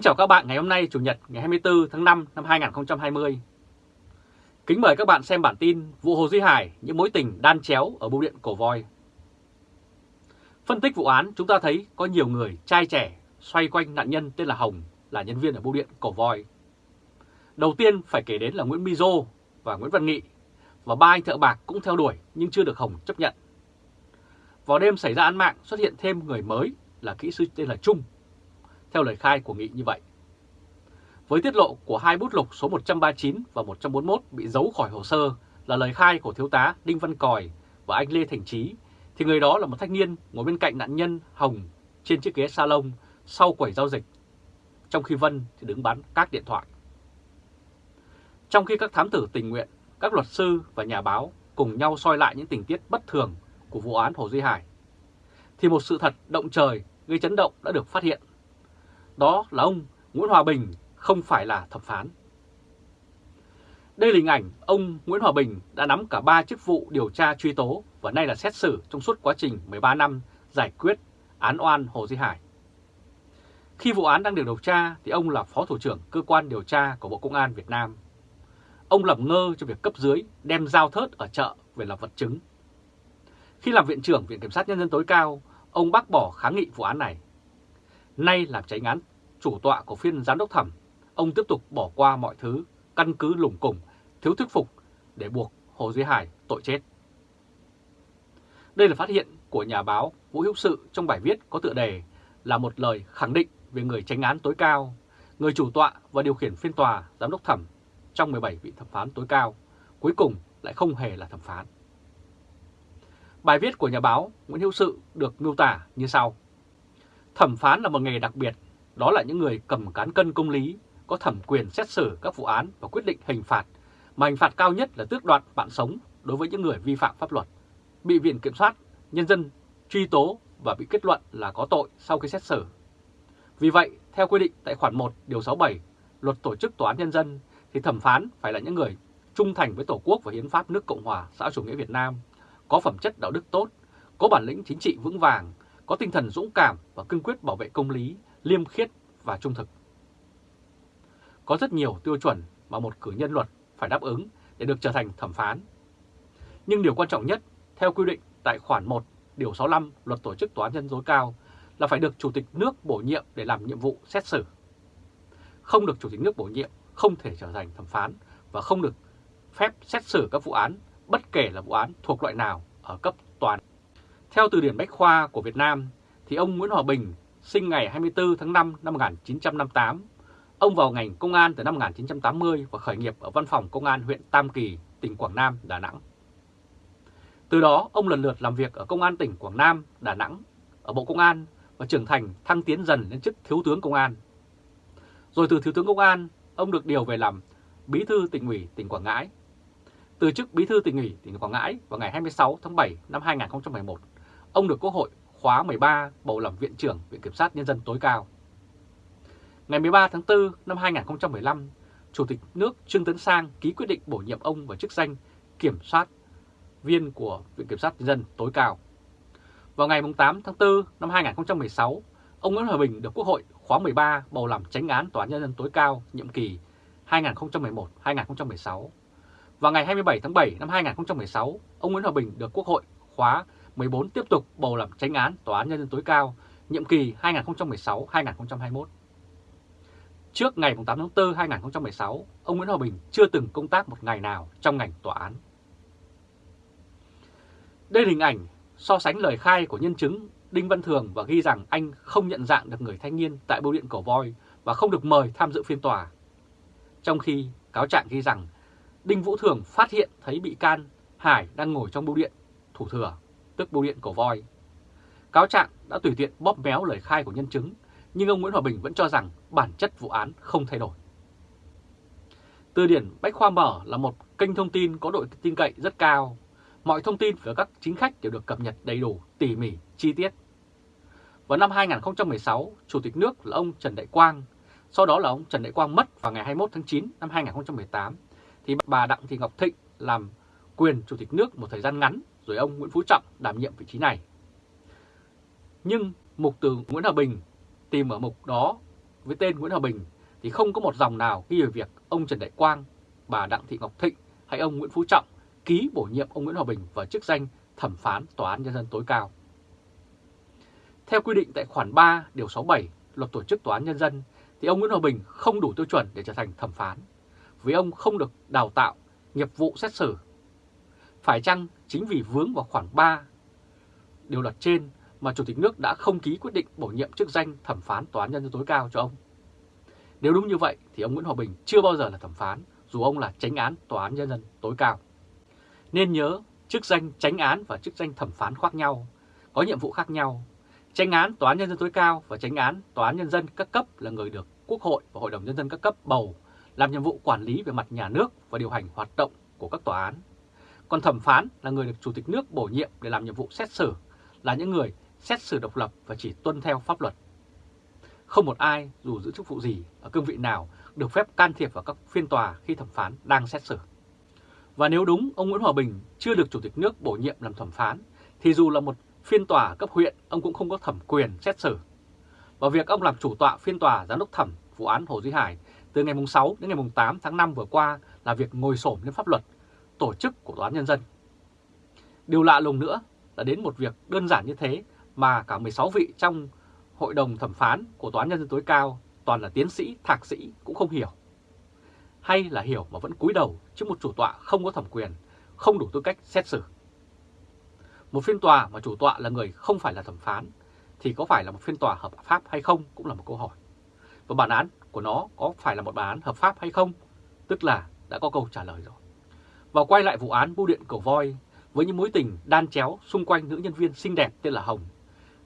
Kính chào các bạn ngày hôm nay, Chủ nhật, ngày 24 tháng 5 năm 2020. Kính mời các bạn xem bản tin vụ Hồ Duy Hải, những mối tình đan chéo ở bưu điện Cổ Voi. Phân tích vụ án, chúng ta thấy có nhiều người trai trẻ xoay quanh nạn nhân tên là Hồng, là nhân viên ở bưu điện Cổ Voi. Đầu tiên phải kể đến là Nguyễn Mizo và Nguyễn Văn Nghị, và ba anh thợ bạc cũng theo đuổi nhưng chưa được Hồng chấp nhận. Vào đêm xảy ra án mạng, xuất hiện thêm người mới là kỹ sư tên là Trung theo lời khai của Nghị như vậy. Với tiết lộ của hai bút lục số 139 và 141 bị giấu khỏi hồ sơ là lời khai của Thiếu tá Đinh Văn Còi và anh Lê Thành Trí, thì người đó là một thanh niên ngồi bên cạnh nạn nhân Hồng trên chiếc ghế salon sau quầy giao dịch, trong khi Vân thì đứng bán các điện thoại. Trong khi các thám tử tình nguyện, các luật sư và nhà báo cùng nhau soi lại những tình tiết bất thường của vụ án Hồ Duy Hải, thì một sự thật động trời gây chấn động đã được phát hiện đó là ông Nguyễn Hòa Bình không phải là thẩm phán. Đây là hình ảnh ông Nguyễn Hòa Bình đã nắm cả 3 chức vụ điều tra truy tố và nay là xét xử trong suốt quá trình 13 năm giải quyết án oan Hồ Duy Hải. Khi vụ án đang được điều tra thì ông là Phó Thủ trưởng Cơ quan Điều tra của Bộ Công an Việt Nam. Ông làm ngơ cho việc cấp dưới đem dao thớt ở chợ về làm vật chứng. Khi làm Viện trưởng Viện Kiểm sát Nhân dân tối cao, ông bác bỏ kháng nghị vụ án này. Nay làm tránh án chủ tọa của phiên giám đốc thẩm, ông tiếp tục bỏ qua mọi thứ, căn cứ lủng củng, thiếu thuyết phục để buộc Hồ Duy Hải tội chết. Đây là phát hiện của nhà báo Vũ Hữu Sự trong bài viết có tựa đề là một lời khẳng định về người tránh án tối cao, người chủ tọa và điều khiển phiên tòa giám đốc thẩm trong 17 vị thẩm phán tối cao, cuối cùng lại không hề là thẩm phán. Bài viết của nhà báo Nguyễn Hữu Sự được miêu tả như sau. Thẩm phán là một nghề đặc biệt. Đó là những người cầm cán cân công lý, có thẩm quyền xét xử các vụ án và quyết định hình phạt, mà hình phạt cao nhất là tước đoạt mạng sống đối với những người vi phạm pháp luật, bị Viện Kiểm soát, Nhân dân truy tố và bị kết luận là có tội sau khi xét xử. Vì vậy, theo quy định tại khoản 1 điều 67 Luật Tổ chức Tòa án Nhân dân, thì thẩm phán phải là những người trung thành với Tổ quốc và Hiến pháp nước Cộng hòa xã chủ nghĩa Việt Nam, có phẩm chất đạo đức tốt, có bản lĩnh chính trị vững vàng, có tinh thần dũng cảm và cương quyết bảo vệ công lý, liêm khiết và trung thực. Có rất nhiều tiêu chuẩn mà một cử nhân luật phải đáp ứng để được trở thành thẩm phán. Nhưng điều quan trọng nhất, theo quy định tại khoản 1, điều 65 Luật Tổ chức Tòa án Nhân tối cao là phải được Chủ tịch nước bổ nhiệm để làm nhiệm vụ xét xử. Không được Chủ tịch nước bổ nhiệm không thể trở thành thẩm phán và không được phép xét xử các vụ án bất kể là vụ án thuộc loại nào ở cấp toàn. Theo từ điển Bách Khoa của Việt Nam thì ông Nguyễn Hòa Bình sinh ngày 24 tháng 5 năm 1958. Ông vào ngành công an từ năm 1980 và khởi nghiệp ở văn phòng công an huyện Tam Kỳ, tỉnh Quảng Nam, Đà Nẵng. Từ đó, ông lần lượt làm việc ở Công an tỉnh Quảng Nam, Đà Nẵng, ở Bộ Công an và trưởng thành thăng tiến dần lên chức Thiếu tướng Công an. Rồi từ Thiếu tướng Công an, ông được điều về làm Bí thư tỉnh ủy tỉnh Quảng Ngãi. Từ chức Bí thư tỉnh ủy tỉnh Quảng Ngãi vào ngày 26 tháng 7 năm 2011, ông được Quốc hội khóa 13 bầu làm Viện trưởng Viện Kiểm sát Nhân dân tối cao. Ngày 13 tháng 4 năm 2015, Chủ tịch nước Trương Tấn Sang ký quyết định bổ nhiệm ông vào chức danh Kiểm soát viên của Viện Kiểm sát Nhân dân tối cao. Vào ngày 8 tháng 4 năm 2016, ông Nguyễn Hòa Bình được Quốc hội khóa 13 bầu làm tránh án Tòa án Nhân dân tối cao nhiệm kỳ 2011-2016. Vào ngày 27 tháng 7 năm 2016, ông Nguyễn Hòa Bình được Quốc hội khóa 14 tiếp tục bầu làm tránh án Tòa án Nhân dân tối cao nhiệm kỳ 2016-2021. Trước ngày 8 tháng 4 2016, ông Nguyễn Hòa Bình chưa từng công tác một ngày nào trong ngành tòa án. Đây là hình ảnh so sánh lời khai của nhân chứng Đinh Văn Thường và ghi rằng anh không nhận dạng được người thanh niên tại bưu điện Cổ Voi và không được mời tham dự phiên tòa. Trong khi cáo trạng ghi rằng Đinh Vũ Thường phát hiện thấy bị can Hải đang ngồi trong bưu điện thủ thừa tức bưu điện cổ voi. Cáo trạng đã tùy tiện bóp méo lời khai của nhân chứng, nhưng ông Nguyễn Hòa Bình vẫn cho rằng bản chất vụ án không thay đổi. Từ điển Bách Khoa Mở là một kênh thông tin có độ tin cậy rất cao. Mọi thông tin về các chính khách đều được cập nhật đầy đủ, tỉ mỉ, chi tiết. Vào năm 2016, Chủ tịch nước là ông Trần Đại Quang, sau đó là ông Trần Đại Quang mất vào ngày 21 tháng 9 năm 2018, thì bà Đặng Thị Ngọc Thịnh làm quyền Chủ tịch nước một thời gian ngắn rồi ông Nguyễn Phú Trọng đảm nhiệm vị trí này. Nhưng mục từ Nguyễn Hòa Bình tìm ở mục đó với tên Nguyễn Hòa Bình thì không có một dòng nào ghi về việc ông Trần Đại Quang, bà Đặng Thị Ngọc Thịnh hay ông Nguyễn Phú Trọng ký bổ nhiệm ông Nguyễn Hòa Bình vào chức danh thẩm phán Tòa án Nhân dân tối cao. Theo quy định tại khoản 3 điều 67 luật tổ chức Tòa án Nhân dân thì ông Nguyễn Hòa Bình không đủ tiêu chuẩn để trở thành thẩm phán vì ông không được đào tạo nghiệp vụ xét xử. Phải chăng chính vì vướng vào khoản 3 điều luật trên mà Chủ tịch nước đã không ký quyết định bổ nhiệm chức danh thẩm phán Tòa án Nhân dân tối cao cho ông? Nếu đúng như vậy thì ông Nguyễn Hòa Bình chưa bao giờ là thẩm phán dù ông là tránh án Tòa án Nhân dân tối cao. Nên nhớ chức danh tránh án và chức danh thẩm phán khác nhau, có nhiệm vụ khác nhau. Tránh án Tòa án Nhân dân tối cao và tránh án Tòa án Nhân dân các cấp là người được Quốc hội và Hội đồng Nhân dân các cấp bầu làm nhiệm vụ quản lý về mặt nhà nước và điều hành hoạt động của các tòa án. Còn thẩm phán là người được Chủ tịch nước bổ nhiệm để làm nhiệm vụ xét xử, là những người xét xử độc lập và chỉ tuân theo pháp luật. Không một ai, dù giữ chức vụ gì, ở cương vị nào, được phép can thiệp vào các phiên tòa khi thẩm phán đang xét xử. Và nếu đúng ông Nguyễn Hòa Bình chưa được Chủ tịch nước bổ nhiệm làm thẩm phán, thì dù là một phiên tòa cấp huyện, ông cũng không có thẩm quyền xét xử. Và việc ông làm chủ tọa phiên tòa giám đốc thẩm vụ án Hồ Duy Hải từ ngày 6 đến ngày 8 tháng 5 vừa qua là việc ngồi sổm lên pháp luật, tổ chức của Tòa án Nhân dân. Điều lạ lùng nữa là đến một việc đơn giản như thế mà cả 16 vị trong Hội đồng thẩm phán của Tòa án Nhân dân tối cao toàn là tiến sĩ, thạc sĩ cũng không hiểu. Hay là hiểu mà vẫn cúi đầu trước một chủ tọa không có thẩm quyền, không đủ tư cách xét xử. Một phiên tòa mà chủ tọa là người không phải là thẩm phán thì có phải là một phiên tòa hợp pháp hay không cũng là một câu hỏi. Và bản án của nó có phải là một bản án hợp pháp hay không? Tức là đã có câu trả lời rồi. Và quay lại vụ án bưu điện cổ voi với những mối tình đan chéo xung quanh nữ nhân viên xinh đẹp tên là Hồng,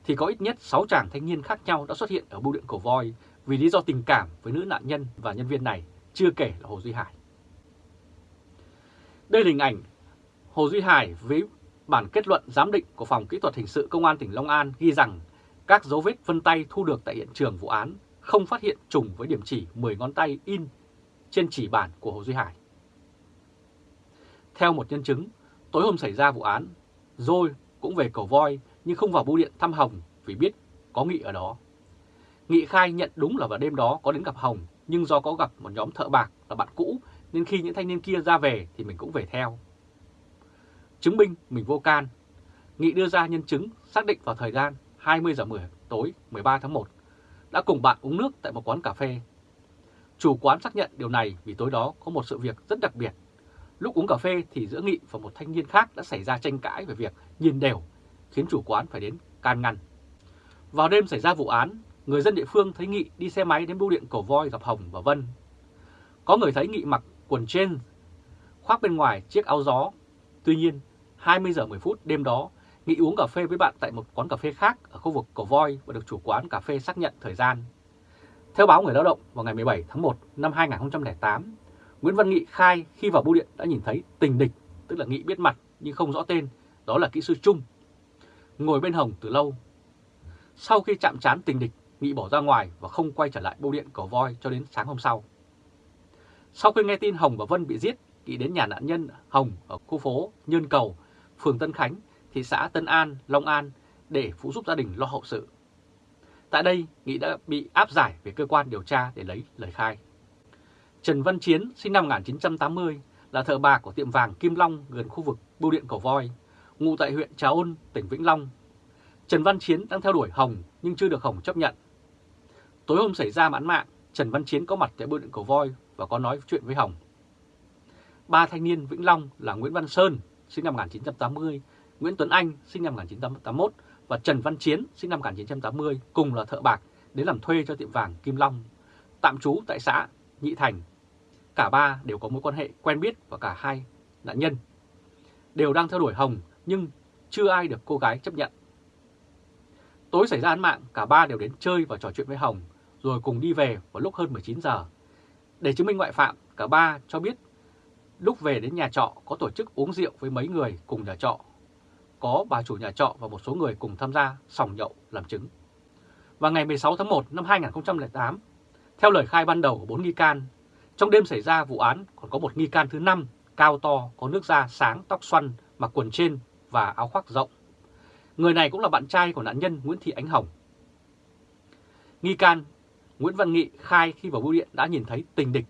thì có ít nhất 6 chàng thanh niên khác nhau đã xuất hiện ở bưu điện cổ voi vì lý do tình cảm với nữ nạn nhân và nhân viên này, chưa kể là Hồ Duy Hải. Đây là hình ảnh Hồ Duy Hải với bản kết luận giám định của Phòng Kỹ thuật Hình sự Công an tỉnh Long An ghi rằng các dấu vết vân tay thu được tại hiện trường vụ án không phát hiện trùng với điểm chỉ 10 ngón tay in trên chỉ bản của Hồ Duy Hải. Theo một nhân chứng, tối hôm xảy ra vụ án, Rồi cũng về cầu voi nhưng không vào bưu điện thăm Hồng vì biết có Nghị ở đó. Nghị khai nhận đúng là vào đêm đó có đến gặp Hồng nhưng do có gặp một nhóm thợ bạc là bạn cũ nên khi những thanh niên kia ra về thì mình cũng về theo. Chứng minh mình vô can, Nghị đưa ra nhân chứng xác định vào thời gian 20 giờ 10 tối 13 tháng 1 đã cùng bạn uống nước tại một quán cà phê. Chủ quán xác nhận điều này vì tối đó có một sự việc rất đặc biệt. Lúc uống cà phê thì giữa Nghị và một thanh niên khác đã xảy ra tranh cãi về việc nhìn đều, khiến chủ quán phải đến can ngăn. Vào đêm xảy ra vụ án, người dân địa phương thấy Nghị đi xe máy đến bưu điện Cổ Voi gặp Hồng và Vân. Có người thấy Nghị mặc quần trên, khoác bên ngoài chiếc áo gió. Tuy nhiên, 20 giờ 10 phút đêm đó, Nghị uống cà phê với bạn tại một quán cà phê khác ở khu vực Cổ Voi và được chủ quán cà phê xác nhận thời gian. Theo báo Người Lao động vào ngày 17 tháng 1 năm 2008, Nguyễn Văn Nghị khai khi vào bưu điện đã nhìn thấy tình địch, tức là Nghị biết mặt nhưng không rõ tên, đó là kỹ sư Trung. Ngồi bên Hồng từ lâu. Sau khi chạm trán tình địch, Nghị bỏ ra ngoài và không quay trở lại bưu điện Cổ Voi cho đến sáng hôm sau. Sau khi nghe tin Hồng và Vân bị giết, Nghị đến nhà nạn nhân Hồng ở khu phố Nhơn Cầu, phường Tân Khánh thị xã Tân An, Long An để phụ giúp gia đình lo hậu sự. Tại đây, Nghị đã bị áp giải về cơ quan điều tra để lấy lời khai. Trần Văn Chiến, sinh năm 1980, là thợ bạc của tiệm vàng Kim Long gần khu vực bưu điện Cầu Voi, ngụ tại huyện Trà Ôn, tỉnh Vĩnh Long. Trần Văn Chiến đang theo đuổi Hồng nhưng chưa được Hồng chấp nhận. Tối hôm xảy ra án mạng, Trần Văn Chiến có mặt tại bưu điện Cầu Voi và có nói chuyện với Hồng. Ba thanh niên Vĩnh Long là Nguyễn Văn Sơn, sinh năm 1980, Nguyễn Tuấn Anh sinh năm 1981 và Trần Văn Chiến sinh năm 1980 cùng là thợ bạc đến làm thuê cho tiệm vàng Kim Long, tạm trú tại xã Nhị Thành. Cả ba đều có mối quan hệ quen biết và cả hai nạn nhân đều đang theo đuổi Hồng nhưng chưa ai được cô gái chấp nhận. Tối xảy ra án mạng, cả ba đều đến chơi và trò chuyện với Hồng rồi cùng đi về vào lúc hơn 19 giờ. Để chứng minh ngoại phạm, cả ba cho biết lúc về đến nhà trọ có tổ chức uống rượu với mấy người cùng nhà trọ có bà chủ nhà trọ và một số người cùng tham gia sòng nhậu làm chứng. và ngày 16 tháng 1 năm 2008, theo lời khai ban đầu của bốn nghi can, trong đêm xảy ra vụ án còn có một nghi can thứ năm cao to, có nước da sáng, tóc xoăn, mặc quần trên và áo khoác rộng. Người này cũng là bạn trai của nạn nhân Nguyễn Thị Ánh Hồng. Nghi can Nguyễn Văn Nghị khai khi vào bưu điện đã nhìn thấy tình địch.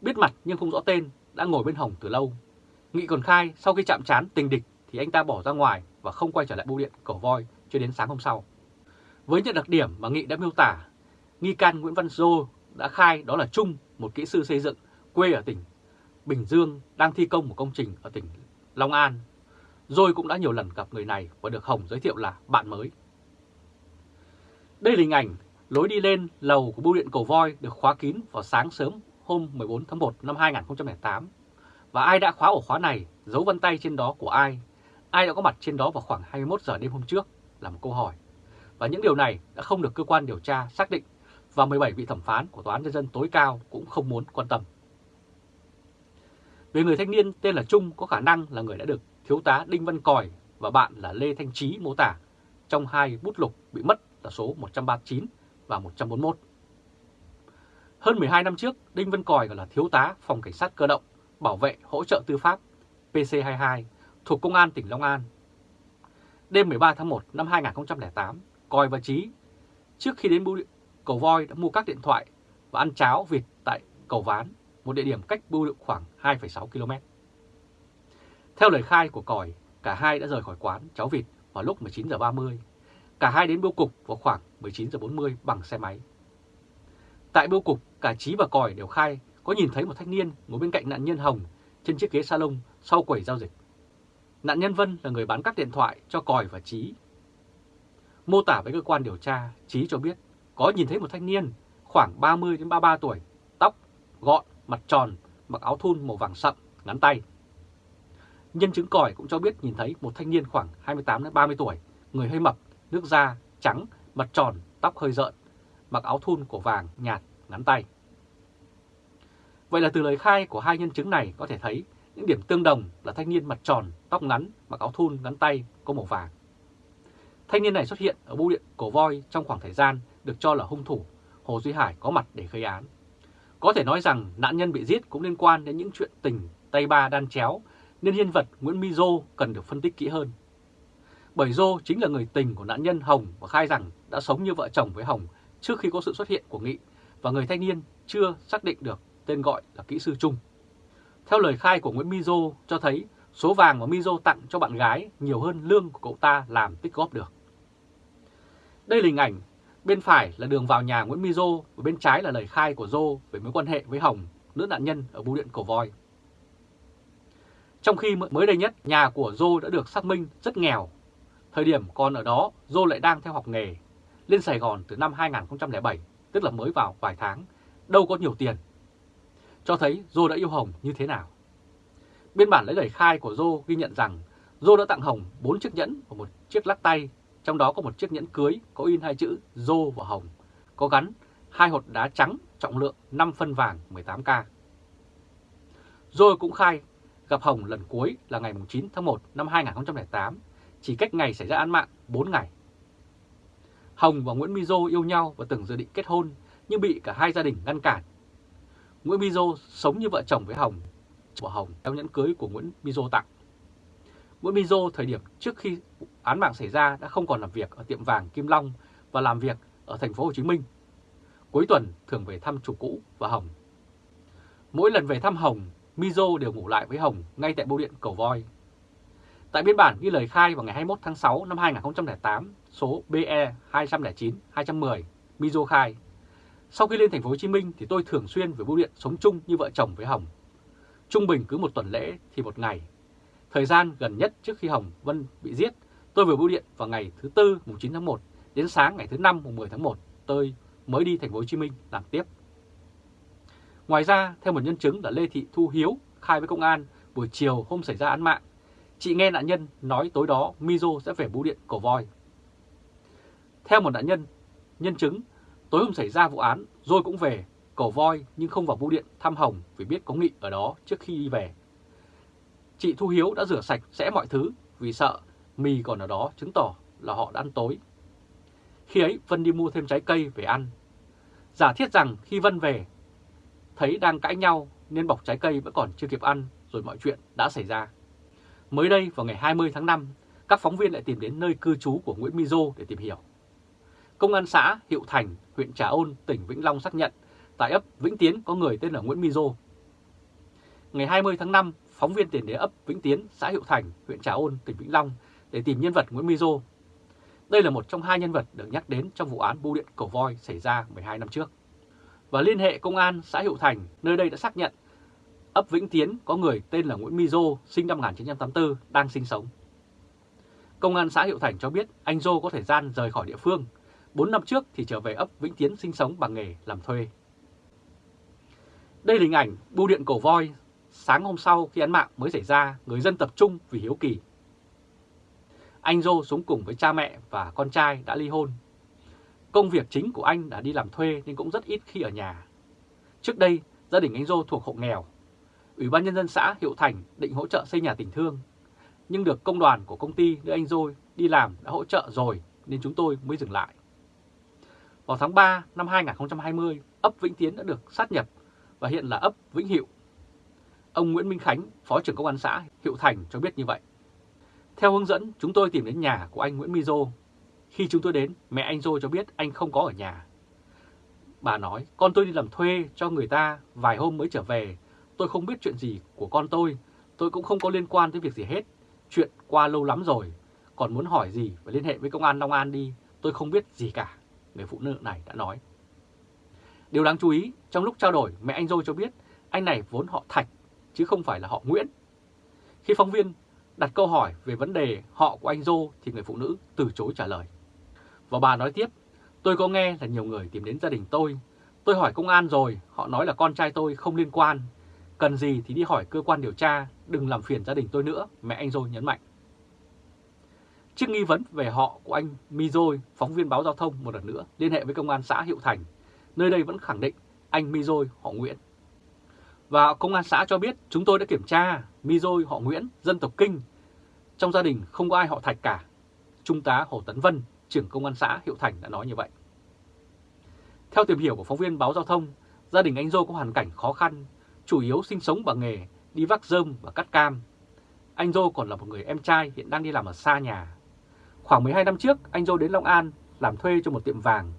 Biết mặt nhưng không rõ tên, đã ngồi bên Hồng từ lâu. Nghị còn khai sau khi chạm trán tình địch thì anh ta bỏ ra ngoài và không quay trở lại bưu điện cổ voi cho đến sáng hôm sau. Với những đặc điểm mà Nghị đã miêu tả, nghi can Nguyễn Văn Dô đã khai đó là Trung, một kỹ sư xây dựng, quê ở tỉnh Bình Dương, đang thi công một công trình ở tỉnh Long An. Rồi cũng đã nhiều lần gặp người này và được Hồng giới thiệu là bạn mới. Đây là hình ảnh lối đi lên lầu của bưu điện Cầu Voi được khóa kín vào sáng sớm hôm 14 tháng 1 năm 2008. Và ai đã khóa ổ khóa này, dấu vân tay trên đó của ai, ai đã có mặt trên đó vào khoảng 21 giờ đêm hôm trước là một câu hỏi. Và những điều này đã không được cơ quan điều tra xác định và 17 vị thẩm phán của Tòa án Nhân dân tối cao cũng không muốn quan tâm. Về người thanh niên tên là Trung có khả năng là người đã được Thiếu tá Đinh Văn Còi và bạn là Lê Thanh Trí mô tả trong hai bút lục bị mất là số 139 và 141. Hơn 12 năm trước, Đinh Văn Còi là thiếu tá phòng cảnh sát cơ động, bảo vệ hỗ trợ tư pháp PC22 thuộc Công an tỉnh Long An. Đêm 13 tháng 1 năm 2008, Còi và Trí trước khi đến bưu điện Cầu Voi đã mua các điện thoại và ăn cháo vịt tại Cầu Ván, một địa điểm cách bưu điện khoảng 2,6 km. Theo lời khai của Còi, cả hai đã rời khỏi quán cháo vịt vào lúc 19 giờ 30. Cả hai đến bưu cục vào khoảng 19 giờ 40 bằng xe máy. Tại bưu cục, cả Trí và Còi đều khai có nhìn thấy một thanh niên ngồi bên cạnh nạn nhân Hồng trên chiếc ghế salon sau quầy giao dịch. Nạn nhân Vân là người bán các điện thoại cho Còi và Trí. Mô tả với cơ quan điều tra, Trí cho biết có nhìn thấy một thanh niên khoảng 30 đến 33 tuổi, tóc gọn, mặt tròn, mặc áo thun màu vàng sậm, ngắn tay. Nhân chứng còi cũng cho biết nhìn thấy một thanh niên khoảng 28 đến 30 tuổi, người hơi mập, nước da trắng, mặt tròn, tóc hơi rợn, mặc áo thun cổ vàng nhạt, ngắn tay. Vậy là từ lời khai của hai nhân chứng này có thể thấy những điểm tương đồng là thanh niên mặt tròn, tóc ngắn, mặc áo thun ngắn tay có màu vàng. Thanh niên này xuất hiện ở bưu điện Cổ Voi trong khoảng thời gian được cho là hung thủ, Hồ Duy Hải có mặt để gây án. Có thể nói rằng nạn nhân bị giết cũng liên quan đến những chuyện tình tay ba đan chéo nên nhân vật Nguyễn My Dô cần được phân tích kỹ hơn. Bởi Dô chính là người tình của nạn nhân Hồng và khai rằng đã sống như vợ chồng với Hồng trước khi có sự xuất hiện của Nghị và người thanh niên chưa xác định được tên gọi là kỹ sư Trung. Theo lời khai của Nguyễn Mizo cho thấy số vàng mà Mizo tặng cho bạn gái nhiều hơn lương của cậu ta làm tích góp được. Đây là hình ảnh, bên phải là đường vào nhà Nguyễn Mizo và bên trái là lời khai của Dô về mối quan hệ với Hồng, nữ nạn nhân ở bưu điện Cổ Voi. Trong khi mới đây nhất, nhà của Dô đã được xác minh rất nghèo. Thời điểm còn ở đó, Dô lại đang theo học nghề. Lên Sài Gòn từ năm 2007, tức là mới vào vài tháng, đâu có nhiều tiền. Cho thấy Dô đã yêu Hồng như thế nào. Biên bản lấy lời khai của Dô ghi nhận rằng Dô đã tặng Hồng 4 chiếc nhẫn và một chiếc lắc tay, trong đó có một chiếc nhẫn cưới có in hai chữ Dô và Hồng, có gắn hai hột đá trắng trọng lượng 5 phân vàng 18K. Rồi cũng khai gặp Hồng lần cuối là ngày 9 tháng 1 năm 2008, chỉ cách ngày xảy ra án mạng 4 ngày. Hồng và Nguyễn Mizo yêu nhau và từng dự định kết hôn nhưng bị cả hai gia đình ngăn cản. Nguyễn Mizo sống như vợ chồng với Hồng, của Hồng theo nhẫn cưới của Nguyễn Mizo tặng. Nguyễn Mizo thời điểm trước khi án mạng xảy ra đã không còn làm việc ở tiệm vàng Kim Long và làm việc ở thành phố Hồ Chí Minh. Cuối tuần thường về thăm chủ cũ và Hồng. Mỗi lần về thăm Hồng, Mizo đều ngủ lại với Hồng ngay tại bưu điện Cầu Voi. Tại biên bản ghi lời khai vào ngày 21 tháng 6 năm 2008, số BE 209-210, Mizo khai, sau khi lên thành phố Hồ Chí Minh thì tôi thường xuyên về bưu điện sống chung như vợ chồng với Hồng. Trung bình cứ một tuần lễ thì một ngày. Thời gian gần nhất trước khi Hồng Vân bị giết, tôi vừa bưu điện vào ngày thứ Tư mùng 9 tháng 1 đến sáng ngày thứ Năm mùng 10 tháng 1 tôi mới đi thành phố Hồ Chí Minh làm tiếp. Ngoài ra, theo một nhân chứng là Lê Thị Thu Hiếu khai với công an buổi chiều hôm xảy ra án mạng, chị nghe nạn nhân nói tối đó Mizo sẽ về bưu điện Cổ Voi. Theo một nạn nhân, nhân chứng, tối hôm xảy ra vụ án, rồi cũng về Cổ Voi nhưng không vào bưu điện thăm Hồng vì biết có nghị ở đó trước khi đi về. Chị Thu Hiếu đã rửa sạch sẽ mọi thứ vì sợ mì còn ở đó chứng tỏ là họ đã ăn tối. Khi ấy Vân đi mua thêm trái cây về ăn. Giả thiết rằng khi Vân về thấy đang cãi nhau nên bọc trái cây vẫn còn chưa kịp ăn rồi mọi chuyện đã xảy ra. Mới đây vào ngày 20 tháng 5, các phóng viên lại tìm đến nơi cư trú của Nguyễn Mizo để tìm hiểu. Công an xã Hiệu Thành, huyện Trà Ôn, tỉnh Vĩnh Long xác nhận tại ấp Vĩnh Tiến có người tên là Nguyễn Mizo. Ngày 20 tháng 5, phóng viên tiền đến ấp Vĩnh Tiến, xã Hiệu Thành, huyện Trà Ôn, tỉnh Vĩnh Long để tìm nhân vật Nguyễn Mizo. Đây là một trong hai nhân vật được nhắc đến trong vụ án bưu điện cổ voi xảy ra 12 năm trước. Và liên hệ công an xã Hiệu Thành, nơi đây đã xác nhận ấp Vĩnh Tiến có người tên là Nguyễn Mizo, sinh năm 1984, đang sinh sống. Công an xã Hiệu Thành cho biết anh Dô có thời gian rời khỏi địa phương. 4 năm trước thì trở về ấp Vĩnh Tiến sinh sống bằng nghề làm thuê. Đây là hình ảnh bưu điện cổ voi. Sáng hôm sau khi án mạng mới xảy ra, người dân tập trung vì hiếu kỳ. Anh Dô sống cùng với cha mẹ và con trai đã ly hôn. Công việc chính của anh đã đi làm thuê nên cũng rất ít khi ở nhà. Trước đây, gia đình anh Dô thuộc hộ nghèo. Ủy ban Nhân dân xã Hiệu Thành định hỗ trợ xây nhà tình thương nhưng được công đoàn của công ty nơi anh Dô đi làm đã hỗ trợ rồi nên chúng tôi mới dừng lại. Vào tháng 3 năm 2020, ấp Vĩnh Tiến đã được sát nhập và hiện là ấp Vĩnh Hiệu. Ông Nguyễn Minh Khánh, Phó trưởng Công an xã Hiệu Thành cho biết như vậy. Theo hướng dẫn, chúng tôi tìm đến nhà của anh Nguyễn Mizo. Khi chúng tôi đến, mẹ anh Dô cho biết anh không có ở nhà. Bà nói, con tôi đi làm thuê cho người ta, vài hôm mới trở về. Tôi không biết chuyện gì của con tôi, tôi cũng không có liên quan tới việc gì hết. Chuyện qua lâu lắm rồi, còn muốn hỏi gì phải liên hệ với công an Long An đi, tôi không biết gì cả, người phụ nữ này đã nói. Điều đáng chú ý, trong lúc trao đổi, mẹ anh Dô cho biết anh này vốn họ Thạch, chứ không phải là họ Nguyễn. Khi phóng viên đặt câu hỏi về vấn đề họ của anh Dô thì người phụ nữ từ chối trả lời. Và bà nói tiếp, tôi có nghe là nhiều người tìm đến gia đình tôi. Tôi hỏi công an rồi, họ nói là con trai tôi không liên quan. Cần gì thì đi hỏi cơ quan điều tra, đừng làm phiền gia đình tôi nữa, mẹ anh Dô nhấn mạnh. Trước nghi vấn về họ của anh Mi Dôi, phóng viên báo giao thông một lần nữa liên hệ với công an xã Hiệu Thành, nơi đây vẫn khẳng định anh Mi Dôi họ Nguyễn. Và công an xã cho biết chúng tôi đã kiểm tra Mi Dôi họ Nguyễn, dân tộc Kinh. Trong gia đình không có ai họ Thạch cả. Trung tá Hồ Tấn Vân, trưởng công an xã Hiệu Thành đã nói như vậy. Theo tìm hiểu của phóng viên báo giao thông, gia đình anh Dô có hoàn cảnh khó khăn, chủ yếu sinh sống bằng nghề đi vác rơm và cắt cam. Anh Dô còn là một người em trai hiện đang đi làm ở xa nhà. Khoảng 12 năm trước, anh Dô đến Long An làm thuê cho một tiệm vàng.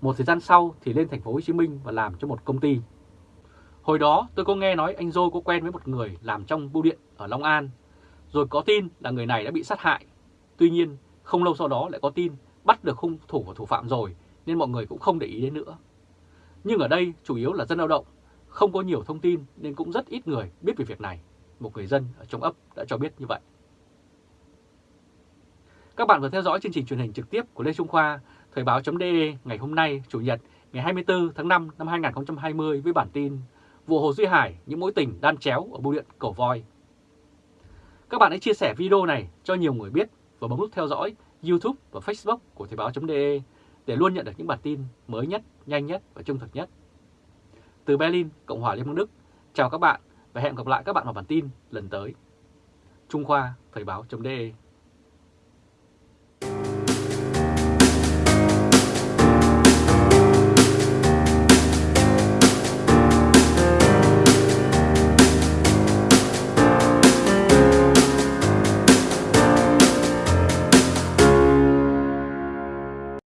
Một thời gian sau thì lên thành phố Hồ Chí Minh và làm cho một công ty. Hồi đó tôi có nghe nói anh Dô có quen với một người làm trong bưu điện ở Long An. Rồi có tin là người này đã bị sát hại. Tuy nhiên, không lâu sau đó lại có tin bắt được hung thủ và thủ phạm rồi nên mọi người cũng không để ý đến nữa. Nhưng ở đây chủ yếu là dân lao động không có nhiều thông tin nên cũng rất ít người biết về việc này. Một người dân ở trong ấp đã cho biết như vậy. Các bạn vừa theo dõi chương trình truyền hình trực tiếp của Lê Trung Khoa, Thời báo.de ngày hôm nay, Chủ nhật, ngày 24 tháng 5 năm 2020 với bản tin Vụ Hồ Duy Hải, những mối tình đan chéo ở bưu điện Cổ Voi. Các bạn hãy chia sẻ video này cho nhiều người biết và bấm nút theo dõi YouTube và Facebook của Thời báo.de để luôn nhận được những bản tin mới nhất, nhanh nhất và trung thực nhất từ Berlin, Cộng hòa Liên bang Đức, chào các bạn và hẹn gặp lại các bạn vào bản tin lần tới. Trung Khoa, Thời báo.de